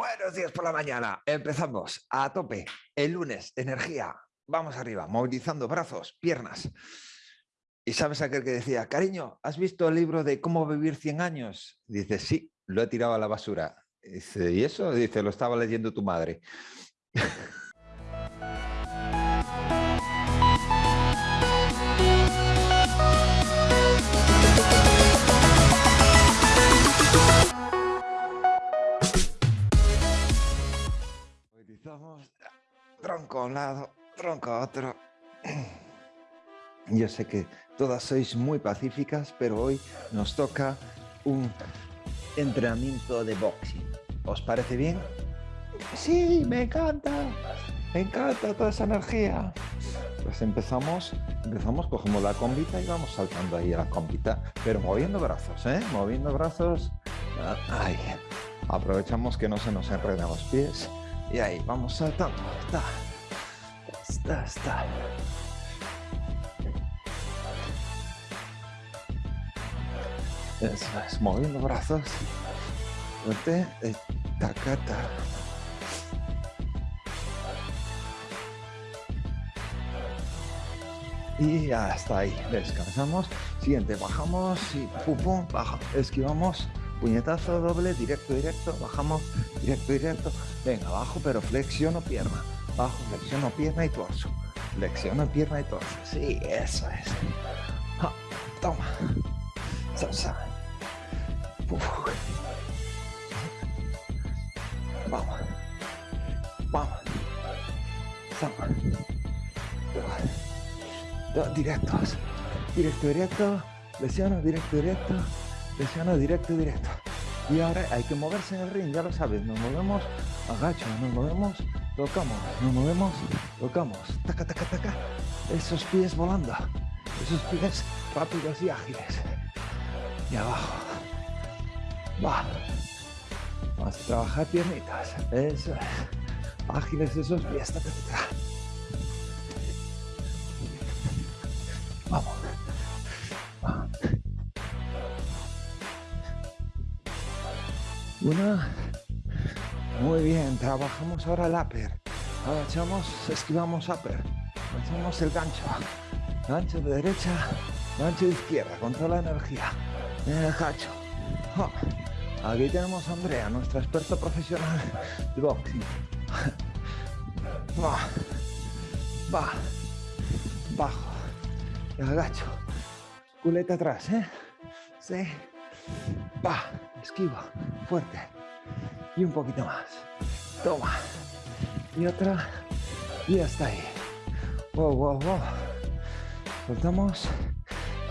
Buenos días por la mañana. Empezamos a tope. El lunes, energía. Vamos arriba, movilizando brazos, piernas. Y sabes aquel que decía, cariño, ¿has visto el libro de cómo vivir 100 años? Dice, sí, lo he tirado a la basura. Dice, ¿y eso? Dice, lo estaba leyendo tu madre. tronco a un lado, tronco a otro. Yo sé que todas sois muy pacíficas, pero hoy nos toca un entrenamiento de boxing. ¿Os parece bien? Sí, me encanta. Me encanta toda esa energía. Pues empezamos, empezamos, cogemos la combita y vamos saltando ahí a la combita, pero moviendo brazos, ¿eh? Moviendo brazos. Ahí. Aprovechamos que no se nos enredan los pies y ahí, vamos saltando. Está. Está, está. Eso es, moviendo brazos. Fuerte. Tacata. Y hasta ahí. Descansamos. Siguiente, bajamos y pum, pum, baja. Esquivamos puñetazo doble, directo, directo, bajamos, directo, directo, venga, abajo, pero flexiono pierna, bajo, flexiono pierna y torso, flexiono pierna y torso, sí, eso es, toma, salsa, vamos, vamos, dos, directos, directo, directo, flexiono, directo, directo, Presiono directo, directo. Y ahora hay que moverse en el ring, ya lo sabes. Nos movemos, agacho, nos movemos, tocamos, nos movemos, tocamos. Taca, taca, taca. Esos pies volando. Esos pies rápidos y ágiles. Y abajo. Va. Vamos a trabajar piernitas. Eso es. Ágiles esos pies. Taca, taca. Una. Muy bien, trabajamos ahora el upper. Agachamos, esquivamos upper. Hacemos el gancho. Gancho de derecha, gancho de izquierda, con toda la energía. El gacho. Aquí tenemos a Andrea, nuestra experta profesional de boxing. Va. Va. Bajo. Y agacho. Culeta atrás, ¿eh? Sí. Va. Esquiva fuerte. Y un poquito más. Toma. Y otra. Y hasta ahí. Wow, wow, wow. Soltamos.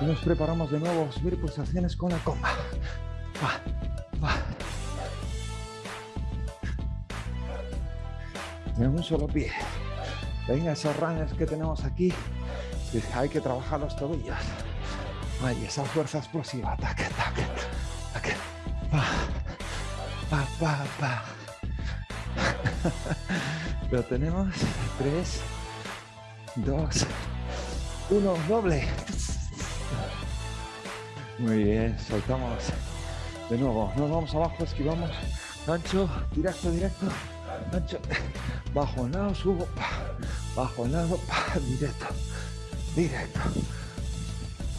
Y nos preparamos de nuevo a subir pulsaciones con la comba. Va, va. En un solo pie. Venga, esos runners que tenemos aquí. Hay que trabajar los tobillos. Ay, esa fuerza explosiva. Tac, tac. Pa, pa, pa. Lo tenemos. 3, 2, 1, doble. Muy bien, soltamos. De nuevo, nos vamos abajo, esquivamos. Ancho, directo, directo. Ancho, bajo lado, subo. Bajo lado, directo. Directo.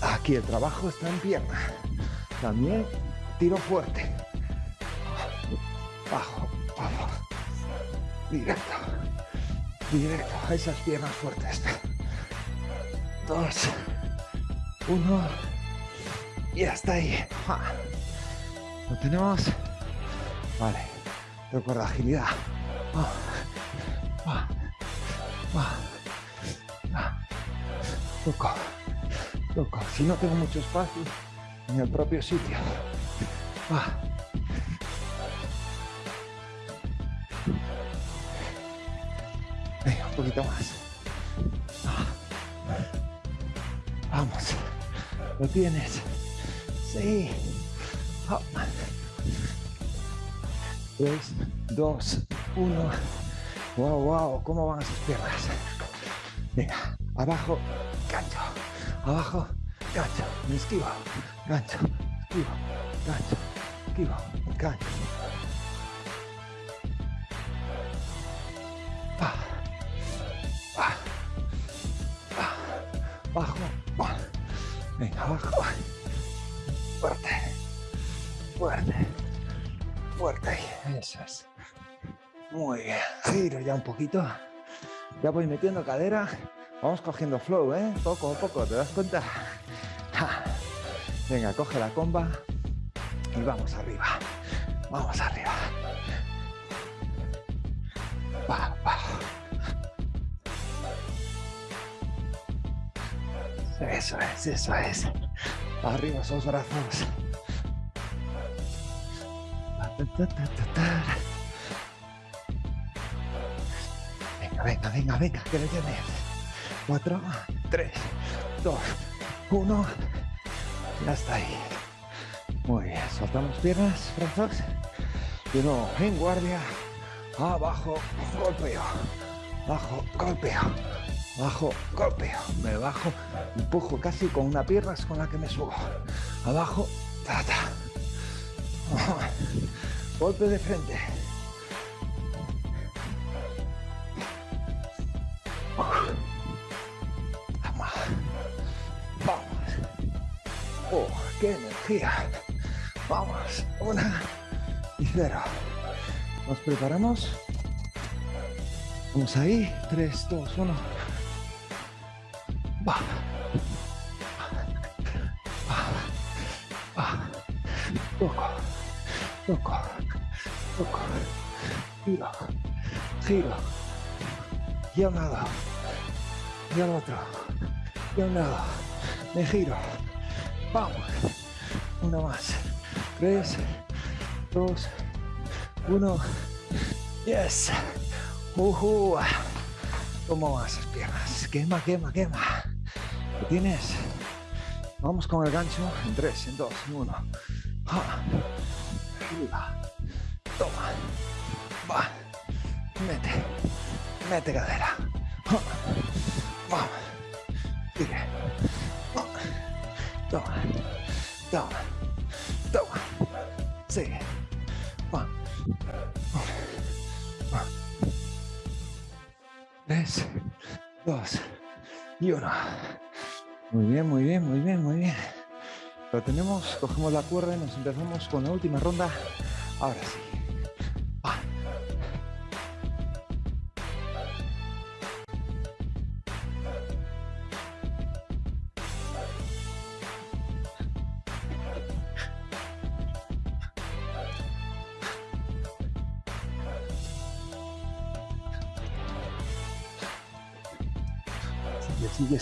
Aquí el trabajo está en pierna. También tiro fuerte directo, directo a esas piernas fuertes. Dos, uno, y hasta ahí. Lo tenemos. Vale, recuerda agilidad. Toco, toco. Si no tengo mucho espacio, en el propio sitio. Poquito más. Vamos. Lo tienes. Sí. 3, 2, 1. Wow, wow. ¿Cómo van esas piernas? Venga. Abajo. Gancho. Abajo. Gancho. Me esquivo. Gancho. Esquivo. Gancho. Esquivo. Gancho. Fuerte. Fuerte. Fuerte ahí. Eso es. Muy bien. Giro ya un poquito. Ya voy metiendo cadera. Vamos cogiendo flow, ¿eh? Poco a poco, ¿te das cuenta? Venga, coge la comba y vamos arriba. Vamos arriba. Va, va. Eso es, eso es. Arriba esos brazos. Venga, venga, venga, venga, que le tienes. Cuatro, tres, dos, uno. Ya está ahí. Muy bien, soltamos piernas, brazos. Y luego en guardia. Abajo, golpeo. Abajo, golpeo. Bajo, golpeo, me bajo, empujo casi con una pierna es con la que me subo. Abajo, ta, ta. Golpe de frente. Vamos. Vamos. Oh, qué energía. Vamos. Una y cero. Nos preparamos. Vamos ahí. 3, 2, 1. Giro. Giro. Y a un lado. Y al otro. Y a un lado. Me giro. Vamos. Una más. Tres. Dos. Uno. Yes. Uh ¿Cómo van esas piernas? Quema, quema, quema. ¿Lo tienes? Vamos con el gancho en 3, en 2, en 1. Arriba. Toma. Va. Mete. Mete cadera. Vamos. Sigue. Toma. Toma. Toma. Sigue. Va. Tres, dos y uno. Muy bien, muy bien, muy bien, muy bien. Lo tenemos, cogemos la cuerda y nos empezamos con la última ronda. Ahora sí.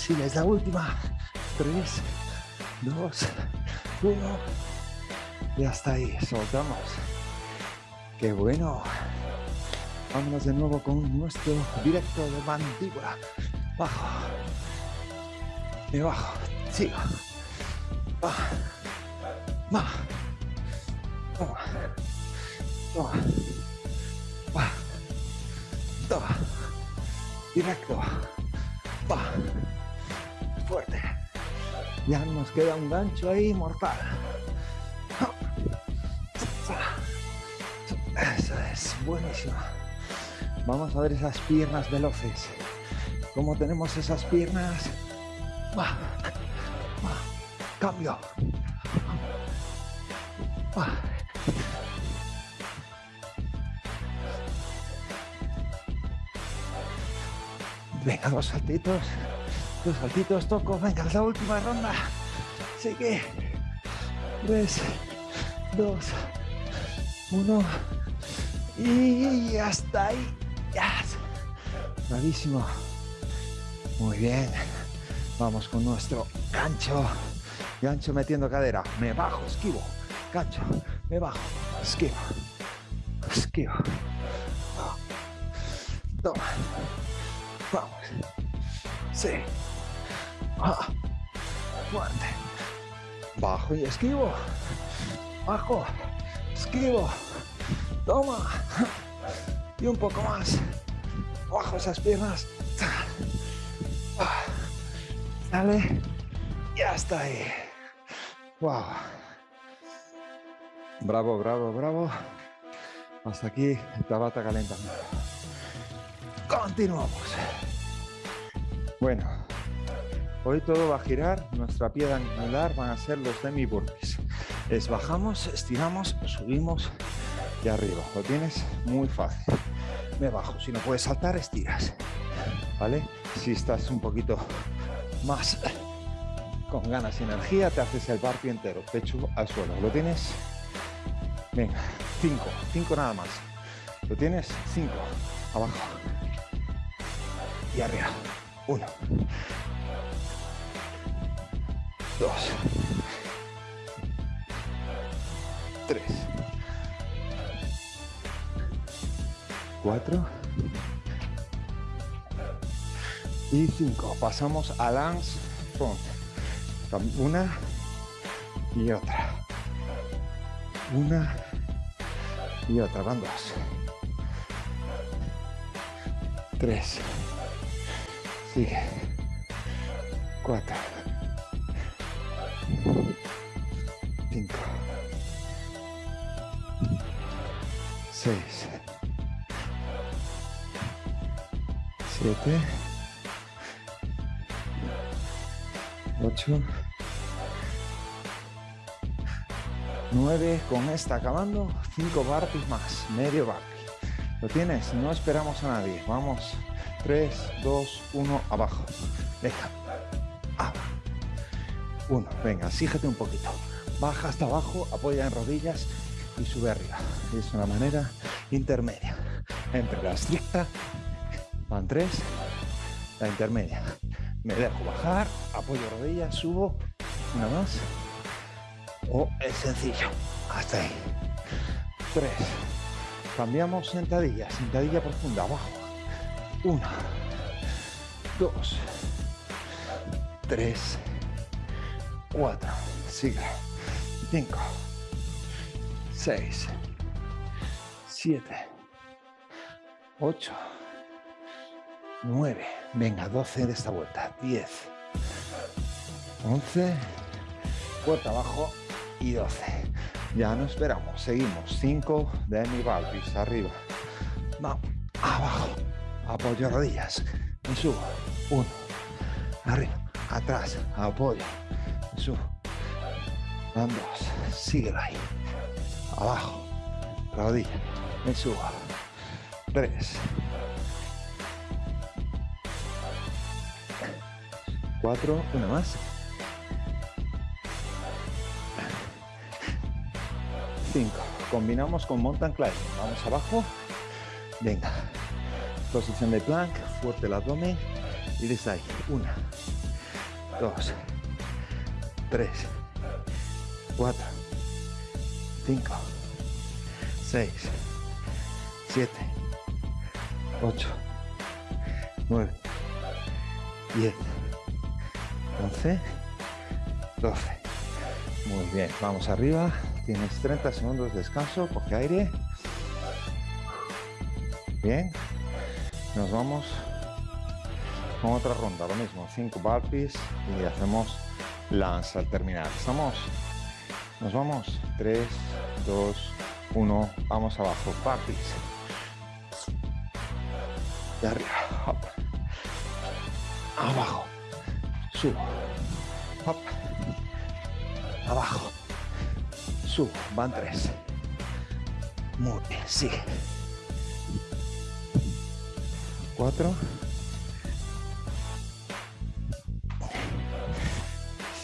Sigue, es la última. Tres, dos, uno. Y hasta ahí, soltamos. Qué bueno. Vámonos de nuevo con nuestro directo de mandíbula. Bajo. Y bajo. Sigo. Va. Va. Toma. Toma. Toma. Directo. Va. Fuerte. Ya nos queda un gancho ahí mortal. Eso es, buenísimo. Vamos a ver esas piernas veloces. ¿Cómo tenemos esas piernas? Cambio. Venga, dos saltitos. Dos saltitos, toco. Venga, es la última ronda. Sigue. Tres, dos, uno. Y hasta ahí. Ya. Bravísimo. Muy bien. Vamos con nuestro gancho. Gancho metiendo cadera. Me bajo, esquivo. Gancho. Me bajo. Esquivo. Esquivo. Toma. Vamos. Sí. Ah. Fuerte. Bajo y esquivo. Bajo. Esquivo. Toma. Y un poco más. Bajo esas piernas. Dale. Ya está ahí. Wow. Bravo, bravo, bravo. Hasta aquí el tabata calentando. Continuamos. Bueno, Hoy todo va a girar, nuestra piedra angular van a ser los demi burpees. Es bajamos, estiramos, subimos y arriba. Lo tienes muy fácil. Me bajo, si no puedes saltar, estiras. ¿Vale? Si estás un poquito más con ganas y energía, te haces el burpee entero, pecho al suelo. ¿Lo tienes? Venga, cinco, cinco nada más. ¿Lo tienes? Cinco, abajo y arriba. Uno, dos, tres, cuatro y cinco. Pasamos a lance front. Una y otra. Una y otra. Van. Tres. Sigue. Cuatro. Cinco. Seis. Siete. Ocho. Nueve. Con esta acabando. Cinco barpis más. Medio barpi. ¿Lo tienes? No esperamos a nadie. Vamos. 3, 2, 1, abajo. Deja. Ah. Uno. Venga, sígete un poquito. Baja hasta abajo, apoya en rodillas y sube arriba. Es una manera intermedia. Entre la estricta, van tres, la intermedia. Me dejo bajar, apoyo rodillas, subo, una más. O es sencillo. Hasta ahí. Tres. Cambiamos sentadilla, sentadilla profunda, abajo. Uno, dos, tres, cuatro, sigue, cinco, seis, siete, ocho, nueve, venga, doce de esta vuelta, diez, once, puerta abajo y doce. Ya no esperamos, seguimos, cinco. De mi balbis, arriba, vamos, abajo, apoyo rodillas, me subo, uno, arriba, atrás, apoyo, me subo, van dos, síguelo ahí, abajo, rodilla, me subo, tres, cuatro, una más, cinco, combinamos con mountain climbing, vamos abajo, venga, Posición de plank, fuerte el abdomen y desde. Una, dos, tres, cuatro, cinco, seis, siete, ocho, nueve, diez, once, doce. Muy bien, vamos arriba. Tienes 30 segundos de descanso, coge aire. Bien, nos vamos con otra ronda, lo mismo, 5 burpees y hacemos lanza al terminar. ¿Estamos? Nos vamos, 3, 2, 1, vamos abajo, burpees. Y arriba, abajo, subo, abajo, subo, van 3. Muy bien, sigue. 4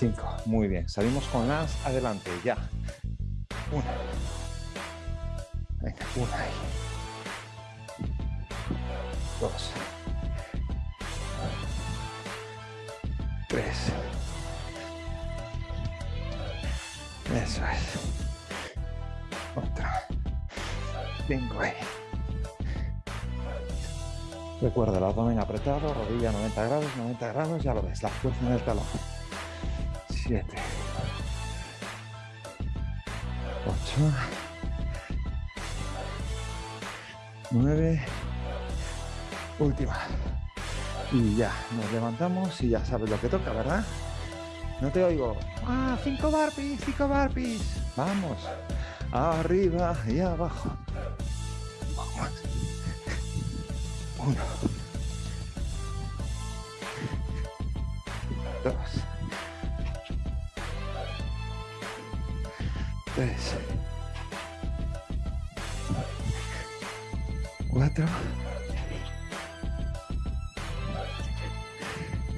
5 muy bien. Salimos con las adelante. Ya. Una. Venga una ahí. Dos. Tres. Eso es. Otra. Ahí Recuerda el abdomen apretado, rodilla 90 grados, 90 grados, ya lo ves, la fuerza en el talón. 7, 8, 9, última. Y ya, nos levantamos y ya sabes lo que toca, ¿verdad? No te oigo. ¡Ah, 5 barpees, 5 barpees! Vamos, arriba y abajo. Uno. Dos. Tres. Cuatro.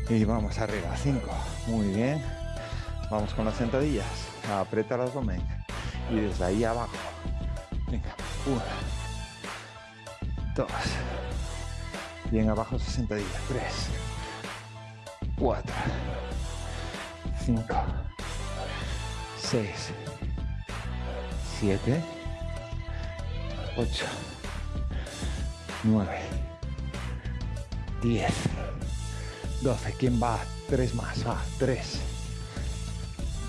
Y vamos arriba, cinco. Muy bien. Vamos con las sentadillas. Aprieta el abdomen. Y desde ahí abajo. Venga, una. Dos bien abajo esa sentadilla, tres, cuatro, cinco, seis, 7, 8, 9, 10, 12. ¿Quién va? 3 más. Va, 3,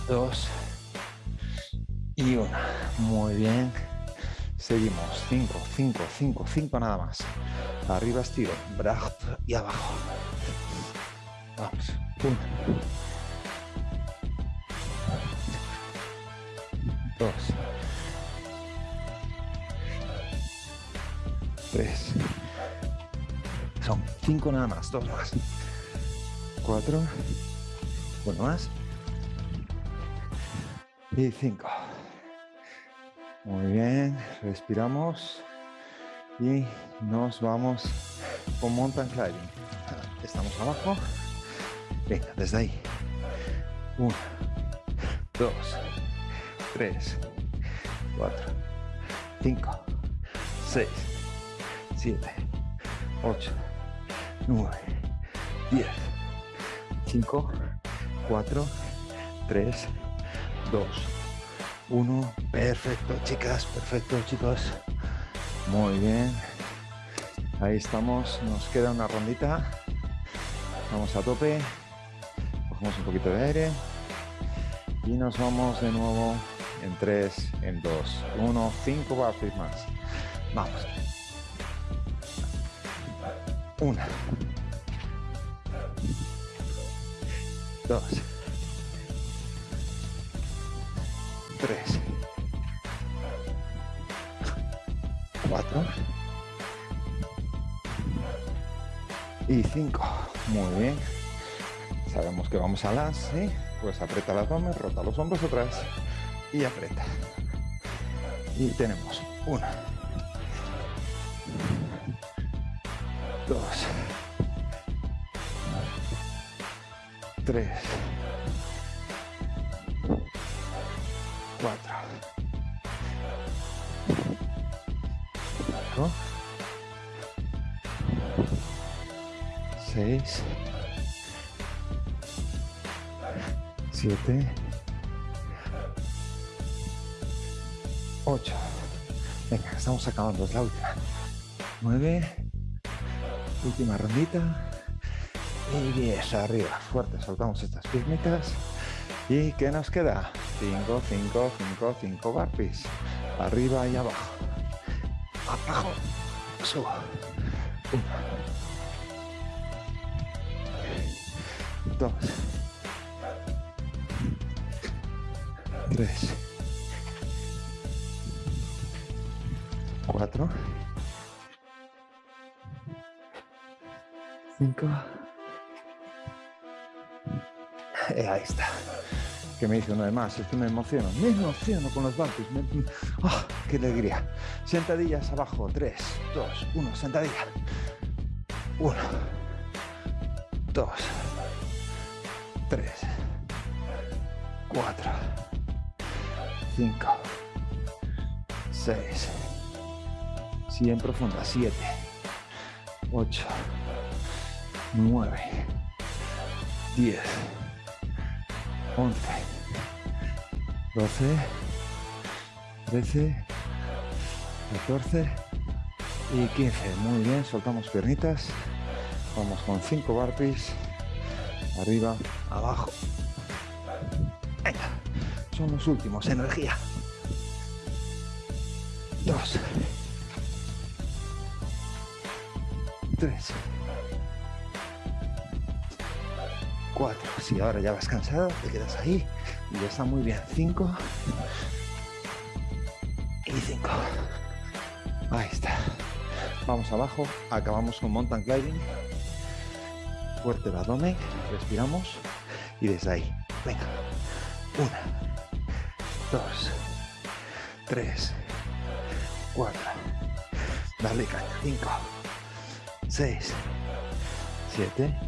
2 y 1. Muy bien. Seguimos. 5, 5, 5, 5 nada más. Arriba estiro. Brazo y abajo. Vamos. 1. 2. Tres. Son cinco nada más, dos más. Cuatro. Uno más. Y cinco. Muy bien, respiramos y nos vamos con mountain climbing. Estamos abajo. Venga, desde ahí. Uno, dos, tres, cuatro, cinco, seis, 7, 8, 9, 10, 5, 4, 3, 2, 1. Perfecto, chicas, perfecto, chicos. Muy bien. Ahí estamos, nos queda una rondita. Vamos a tope. Cogemos un poquito de aire. Y nos vamos de nuevo en 3, en 2, 1, 5 barras más. Vamos. Una. Dos. Tres. y 5 muy bien. Sabemos que vamos a las ¿sí? pues aprieta las mamas rota los hombros atrás y aprieta. Y tenemos una. Dos. Tres. Cuatro. 6, 7, 8. Venga, estamos acabando, es la última. 9, última rondita. Y 10, arriba, fuerte, soltamos estas piernitas. ¿Y qué nos queda? 5, 5, 5, 5 barpees. Arriba y abajo. Abajo, subo. 1, 2. 3. 4. 5. Eh, ahí está. Que me dice uno de más, es que me emociono. Me emociono con los bancos. ¡Ah! ¡Qué alegría! Sentadillas abajo. 3, 2, 1. Sentadilla. 1, 2, 3, 4, 5, 6, 100 profunda. 7, 8, 9, 10, 11, 12, 13, 14 y 15. Muy bien, soltamos piernitas. Vamos con 5 burpees. Arriba, abajo. Venga, son los últimos. Energía. 2, 3, Cuatro. Si ahora ya vas cansado, te quedas ahí y ya está muy bien. Cinco. Y cinco. Ahí está. Vamos abajo. Acabamos con mountain climbing. Fuerte el abdomen. Respiramos. Y desde ahí. Venga. Una. Dos. 3, 4, dale caña, 5, 6, 7,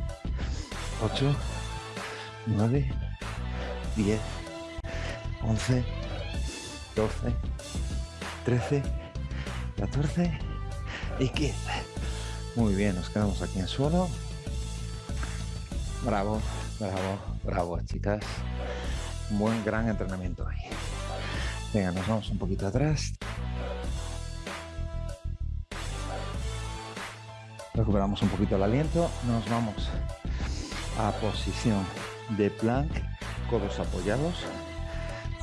8, 9, 10, 11, 12, 13, 14 y 15. Muy bien, nos quedamos aquí en suelo. Bravo, bravo, bravo, chicas. Buen gran entrenamiento ahí. Venga, nos vamos un poquito atrás. Recuperamos un poquito el aliento. Nos vamos a posición de plank, codos apoyados.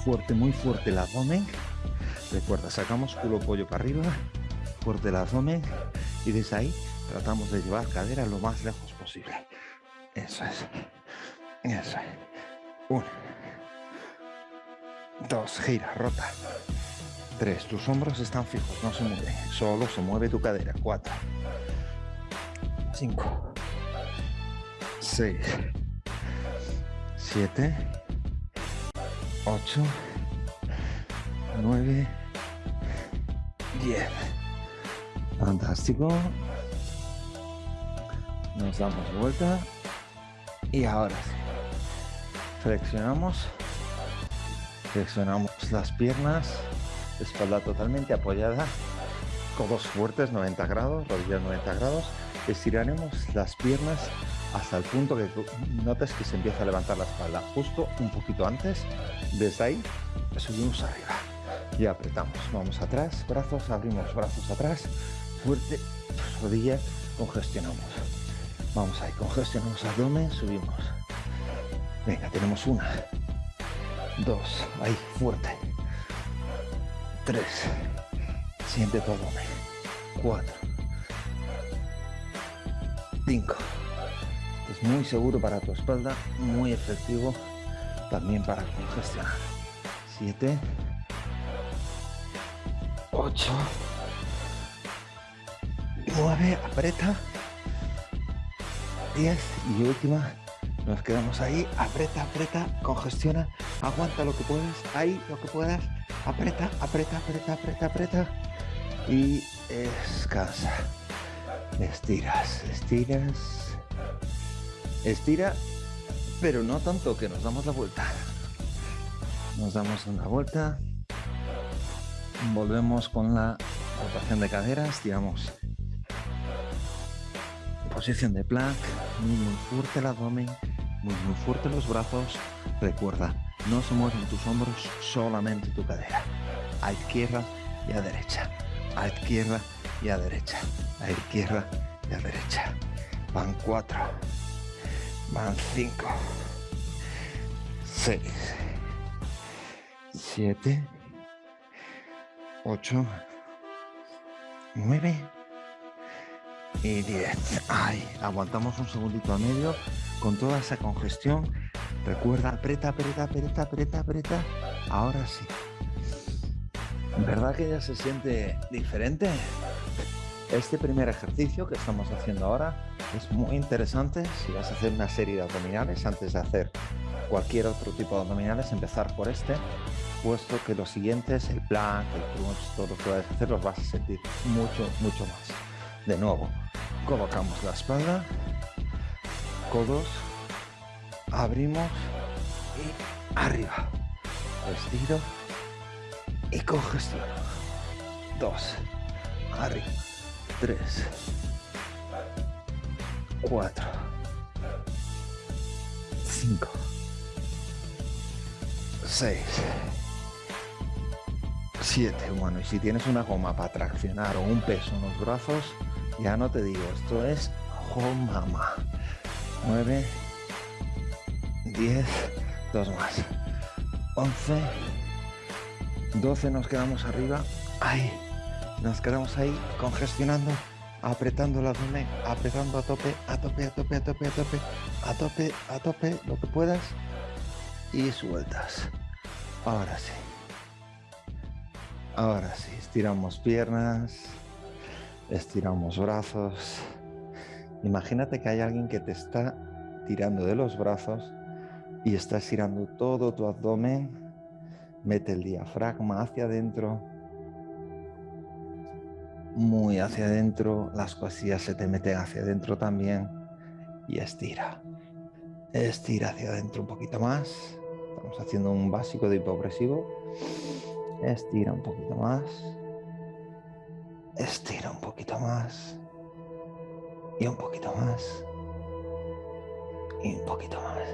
Fuerte, muy fuerte el abdomen. Recuerda, sacamos culo pollo para arriba, fuerte el abdomen y desde ahí tratamos de llevar cadera lo más lejos posible. Eso es. Eso es. Uno. Dos, gira, rota. Tres, tus hombros están fijos, no se mueven. Solo se mueve tu cadera. Cuatro. Cinco. Seis. Siete. Ocho. Nueve. Diez. Fantástico. Nos damos vuelta. Y ahora. Flexionamos Flexionamos las piernas, espalda totalmente apoyada, codos fuertes 90 grados, rodillas 90 grados. Estiraremos las piernas hasta el punto que notes que se empieza a levantar la espalda. Justo un poquito antes, desde ahí subimos arriba y apretamos. Vamos atrás, brazos, abrimos brazos atrás, fuerte, rodillas, congestionamos. Vamos ahí, congestionamos abdomen, subimos. Venga, tenemos una, dos, ahí, fuerte, tres, siente todo, cuatro, cinco, es muy seguro para tu espalda, muy efectivo también para congestionar, siete, ocho, nueve, aprieta, diez y última, nos quedamos ahí, aprieta, aprieta, congestiona, aguanta lo que puedas, ahí lo que puedas, aprieta, aprieta, aprieta, aprieta, aprieta. Y descansa. Estiras, estiras, estira, pero no tanto que nos damos la vuelta. Nos damos una vuelta, volvemos con la rotación de caderas, digamos, posición de plank, muy, muy fuerte el abdomen, muy, muy fuerte los brazos. Recuerda, no se mueven tus hombros, solamente tu cadera. A izquierda y a derecha. A izquierda y a derecha. A izquierda y a derecha. Van cuatro. Van cinco. Seis. Siete. Ocho. Nueve. Y diez. Ay, aguantamos un segundito a medio con toda esa congestión Recuerda, aprieta, aprieta, aprieta, aprieta, aprieta. Ahora sí. ¿Verdad que ya se siente diferente? Este primer ejercicio que estamos haciendo ahora es muy interesante si vas a hacer una serie de abdominales antes de hacer cualquier otro tipo de abdominales, empezar por este, puesto que los siguientes, el plank, el crunch, todo lo que vayas a hacer, los vas a sentir mucho, mucho más. De nuevo, colocamos la espalda, codos, abrimos y arriba. Estiro y congestiono. Dos, arriba. Tres, cuatro, cinco, seis, siete. Bueno, y si tienes una goma para traccionar o un peso en los brazos, ya no te digo, esto es home mama. Nueve, 10, dos más. 11, 12 nos quedamos arriba. Ahí, nos quedamos ahí congestionando, apretando el abdomen, apretando a tope, a tope, a tope, a tope, a tope, a tope, a tope, lo que puedas. Y sueltas. Ahora sí. Ahora sí, estiramos piernas, estiramos brazos. Imagínate que hay alguien que te está tirando de los brazos y estás girando todo tu abdomen Mete el diafragma hacia adentro. Muy hacia adentro. Las costillas se te meten hacia adentro también. Y estira. Estira hacia adentro un poquito más. Estamos haciendo un básico de hipopresivo. Estira un poquito más. Estira un poquito más. Y un poquito más. Y un poquito más.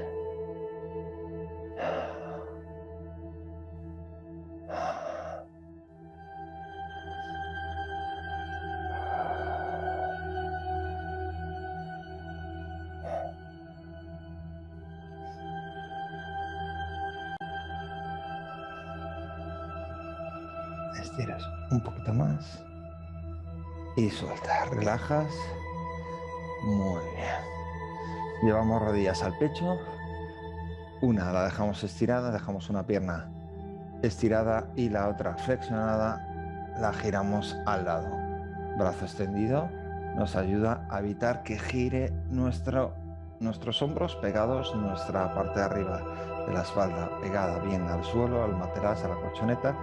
Estiras un poquito más y suelta, relajas. Muy bien. Llevamos rodillas al pecho. Una la dejamos estirada, dejamos una pierna estirada y la otra flexionada la giramos al lado. Brazo extendido nos ayuda a evitar que gire nuestro, nuestros hombros pegados, nuestra parte de arriba de la espalda pegada bien al suelo, al materazo, a la colchoneta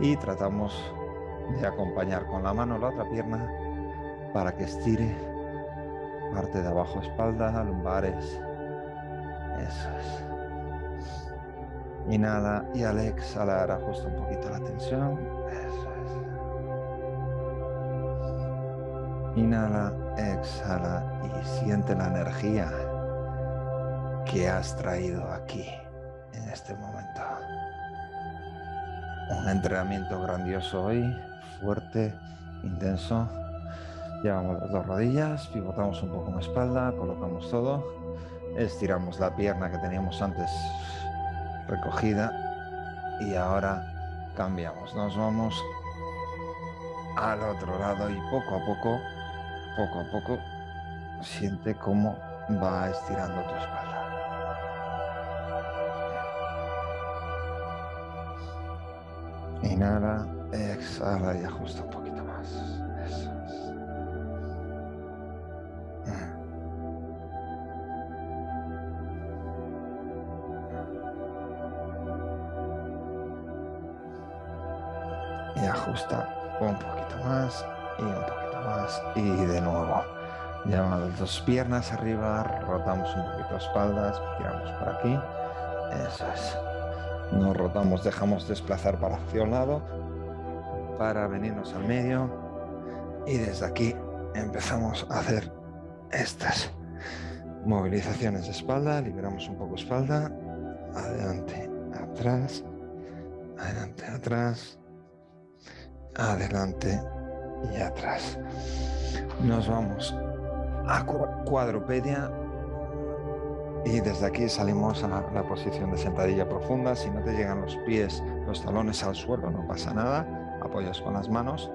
y tratamos de acompañar con la mano la otra pierna para que estire parte de abajo, espalda, lumbares. Eso es. Inhala y al exhalar ajusta un poquito la tensión. Eso es. Inhala, exhala y siente la energía que has traído aquí en este momento. Un entrenamiento grandioso hoy, fuerte, intenso. Llevamos las dos rodillas, pivotamos un poco la espalda, colocamos todo, estiramos la pierna que teníamos antes recogida y ahora cambiamos. Nos vamos al otro lado y poco a poco, poco a poco, siente cómo va estirando tu espalda. Inhala, exhala y ajusta un poquito más. Eso es. Y ajusta un poquito más y un poquito más y de nuevo. Llevamos las dos piernas arriba, rotamos un poquito espaldas, tiramos por aquí. Eso es. Nos rotamos, dejamos desplazar para hacia un lado para venirnos al medio y desde aquí empezamos a hacer estas movilizaciones de espalda, liberamos un poco espalda, adelante, atrás, adelante, atrás, adelante y atrás. Nos vamos a cuadrupedia y desde aquí salimos a la posición de sentadilla profunda. Si no te llegan los pies, los talones al suelo, no pasa nada. Apoyas con las manos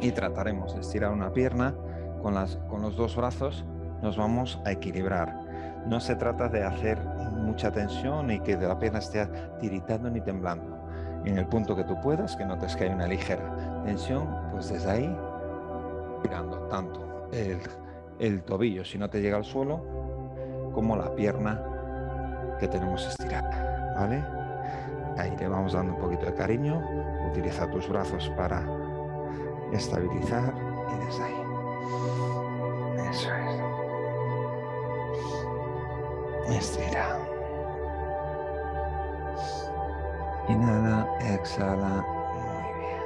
y trataremos de estirar una pierna con, las, con los dos brazos. Nos vamos a equilibrar. No se trata de hacer mucha tensión y que la pierna esté tiritando ni temblando. En el punto que tú puedas, que notes que hay una ligera tensión, pues desde ahí, tirando tanto el, el tobillo, si no te llega al suelo, como la pierna que tenemos estirada, ¿vale? Ahí le vamos dando un poquito de cariño. Utiliza tus brazos para estabilizar y desde ahí. Eso es. Estira. Inhala, exhala. Muy bien.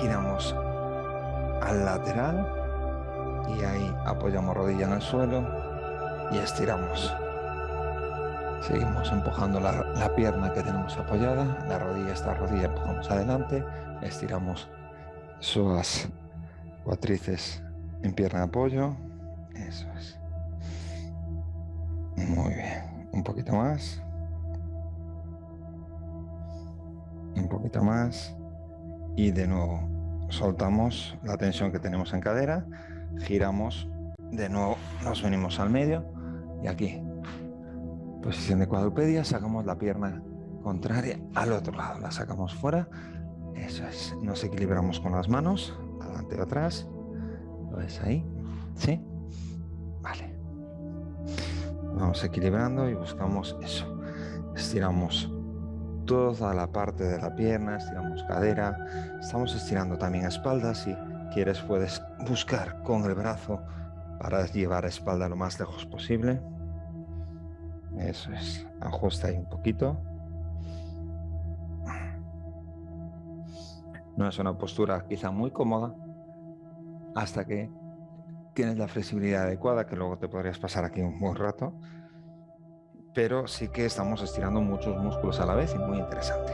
Giramos al lateral y ahí apoyamos rodilla en el suelo y estiramos. Seguimos empujando la, pierna que tenemos apoyada, la rodilla, esta rodilla empujamos adelante, estiramos suas cuatrices en pierna de apoyo, eso es. Muy bien, un poquito más. Un poquito más. Y de nuevo, soltamos la tensión que tenemos en cadera, giramos, de nuevo nos venimos al medio y aquí, posición de cuadrupedia, sacamos la pierna contraria al otro lado, la sacamos fuera, eso es, nos equilibramos con las manos, adelante o atrás, ¿lo ves ahí? ¿Sí? Vale. Vamos equilibrando y buscamos eso. Estiramos toda la parte de la pierna, estiramos cadera, estamos estirando también espalda. Si quieres puedes buscar con el brazo para llevar espalda lo más lejos posible. Eso es, ajusta ahí un poquito. No es una postura quizá muy cómoda hasta que tienes la flexibilidad adecuada, que luego te podrías pasar aquí un buen rato, pero sí que estamos estirando muchos músculos a la vez y muy interesante.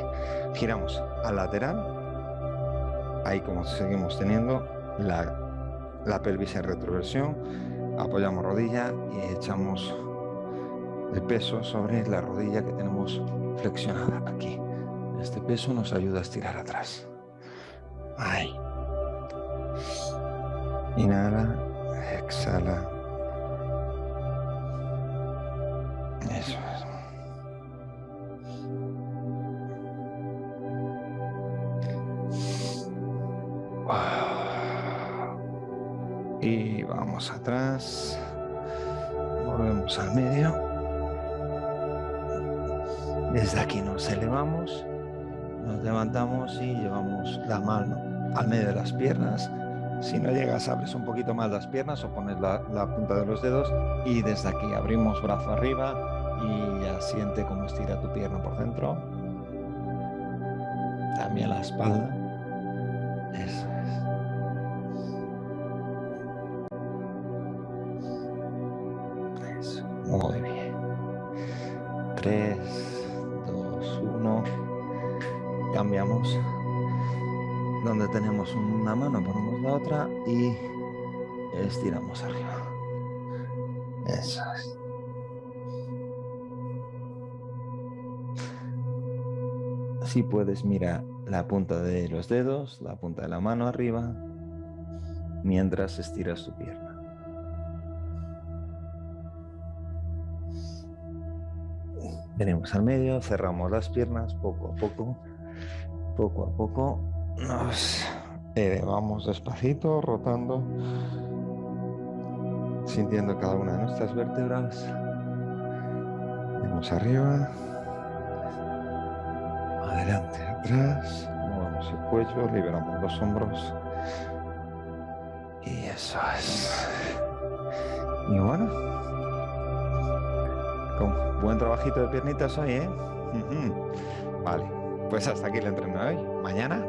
Giramos al lateral, ahí como seguimos teniendo la, la pelvis en retroversión, apoyamos rodilla y echamos el peso sobre la rodilla que tenemos flexionada aquí. Este peso nos ayuda a estirar atrás. Ahí. Inhala, exhala. La mano al medio de las piernas. Si no llegas, abres un poquito más las piernas o pones la, punta de los dedos y desde aquí abrimos brazo arriba y ya siente cómo estira tu pierna por dentro. También la espalda. Eso Una mano, ponemos la otra y estiramos arriba. Eso es. Así puedes mirar la punta de los dedos, la punta de la mano arriba, mientras estiras tu pierna. Venimos al medio, cerramos las piernas poco a poco, poco a poco. Nos elevamos despacito, rotando, sintiendo cada una de nuestras vértebras. Venimos arriba, adelante, atrás, movemos el cuello, liberamos los hombros. Y eso es. Y bueno, con buen trabajito de piernitas hoy, ¿eh? Vale, pues hasta aquí el entreno de hoy. Mañana